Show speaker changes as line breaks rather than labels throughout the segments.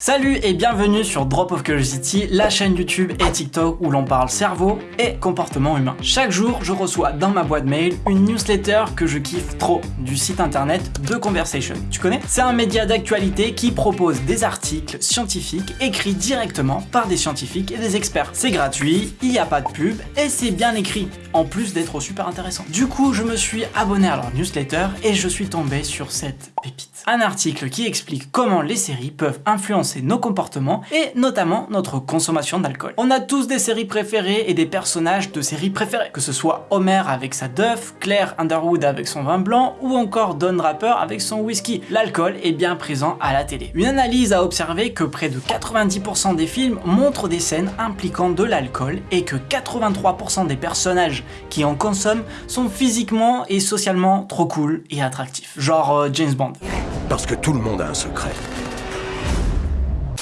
Salut et bienvenue sur Drop of Curiosity, la chaîne YouTube et TikTok où l'on parle cerveau et comportement humain. Chaque jour, je reçois dans ma boîte mail une newsletter que je kiffe trop du site internet The Conversation. Tu connais? C'est un média d'actualité qui propose des articles scientifiques écrits directement par des scientifiques et des experts. C'est gratuit, il n'y a pas de pub et c'est bien écrit, en plus d'être super intéressant. Du coup, je me suis abonné à leur newsletter et je suis tombé sur cette pépite. Un article qui explique comment les séries peuvent influencer nos comportements et notamment notre consommation d'alcool. On a tous des séries préférées et des personnages de séries préférées, que ce soit Homer avec sa Duff, Claire Underwood avec son vin blanc ou encore Don Draper avec son whisky. L'alcool est bien présent à la télé. Une analyse a observé que près de 90% des films montrent des scènes impliquant de l'alcool et que 83% des personnages qui en consomment sont physiquement et socialement trop cool et attractifs. Genre euh, James Bond.
Parce que tout le monde a un secret.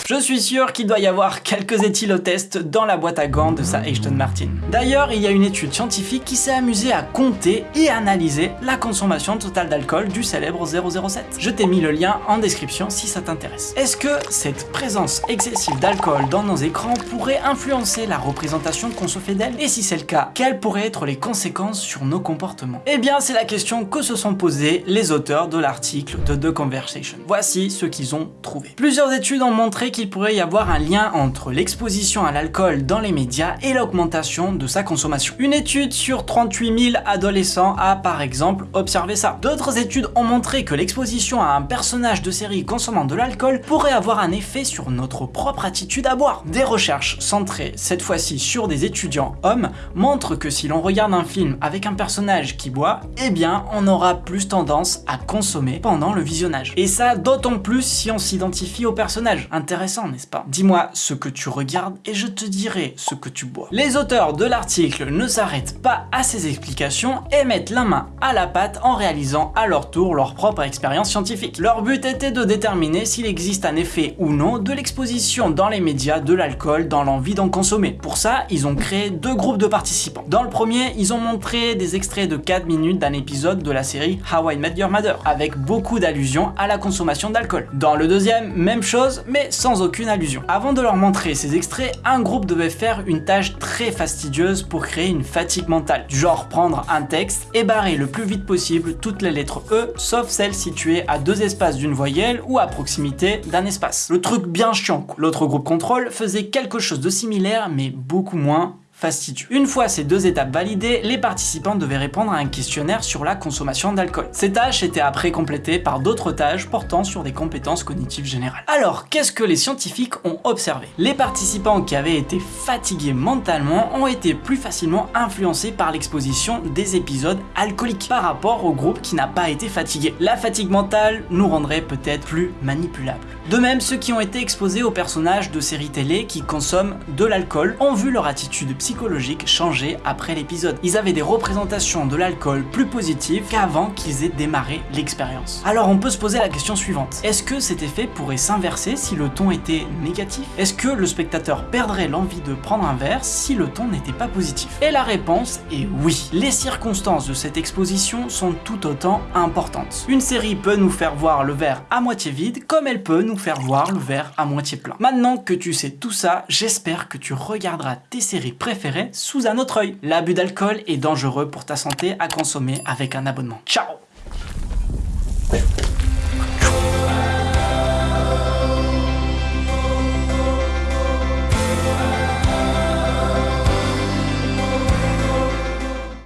Je suis sûr qu'il doit y avoir quelques éthylotests dans la boîte à gants de sa Ashton Martin. D'ailleurs, il y a une étude scientifique qui s'est amusée à compter et analyser la consommation totale d'alcool du célèbre 007. Je t'ai mis le lien en description si ça t'intéresse. Est-ce que cette présence excessive d'alcool dans nos écrans pourrait influencer la représentation qu'on se fait d'elle? Et si c'est le cas, quelles pourraient être les conséquences sur nos comportements? Eh bien, c'est la question que se sont posées les auteurs de l'article de The Conversation. Voici ce qu'ils ont trouvé. Plusieurs études ont montré qu'il pourrait y avoir un lien entre l'exposition à l'alcool dans les médias et l'augmentation de sa consommation. Une étude sur 38 000 adolescents a par exemple observé ça. D'autres études ont montré que l'exposition à un personnage de série consommant de l'alcool pourrait avoir un effet sur notre propre attitude à boire. Des recherches centrées cette fois-ci sur des étudiants hommes montrent que si l'on regarde un film avec un personnage qui boit, eh bien on aura plus tendance à consommer pendant le visionnage. Et ça d'autant plus si on s'identifie au personnage. Intéressant n'est-ce pas? Dis-moi ce que tu regardes et je te dirai ce que tu bois. Les auteurs de l'article ne s'arrêtent pas à ces explications et mettent la main à la pâte en réalisant à leur tour leur propre expérience scientifique. Leur but était de déterminer s'il existe un effet ou non de l'exposition dans les médias de l'alcool dans l'envie d'en consommer. Pour ça, ils ont créé deux groupes de participants. Dans le premier, ils ont montré des extraits de 4 minutes d'un épisode de la série How I Met Your Mother, avec beaucoup d'allusions à la consommation d'alcool. Dans le deuxième, même chose, mais sans aucune allusion. Avant de leur montrer ces extraits, un groupe devait faire une tâche très fastidieuse pour créer une fatigue mentale, du genre prendre un texte et barrer le plus vite possible toutes les lettres E, sauf celles situées à deux espaces d'une voyelle ou à proximité d'un espace. Le truc bien chiant. L'autre groupe contrôle faisait quelque chose de similaire mais beaucoup moins Une fois ces deux étapes validées, les participants devaient répondre à un questionnaire sur la consommation d'alcool. Ces tâches étaient après complétées par d'autres tâches portant sur des compétences cognitives générales. Alors, qu'est-ce que les scientifiques ont observé? Les participants qui avaient été fatigués mentalement ont été plus facilement influencés par l'exposition des épisodes alcooliques par rapport au groupe qui n'a pas été fatigué. La fatigue mentale nous rendrait peut-être plus manipulables. De même, ceux qui ont été exposés aux personnages de séries télé qui consomment de l'alcool ont vu leur attitude psychologique changer après l'épisode. Ils avaient des représentations de l'alcool plus positives qu'avant qu'ils aient démarré l'expérience. Alors on peut se poser la question suivante. Est-ce que cet effet pourrait s'inverser si le ton était négatif? Est-ce que le spectateur perdrait l'envie de prendre un verre si le ton n'était pas positif? Et la réponse est oui. Les circonstances de cette exposition sont tout autant importantes. Une série peut nous faire voir le verre à moitié vide comme elle peut nous faire voir le verre à moitié plein. Maintenant que tu sais tout ça, j'espère que tu regarderas tes séries préférées sous un autre œil. L'abus d'alcool est dangereux pour ta santé à consommer avec un abonnement. Ciao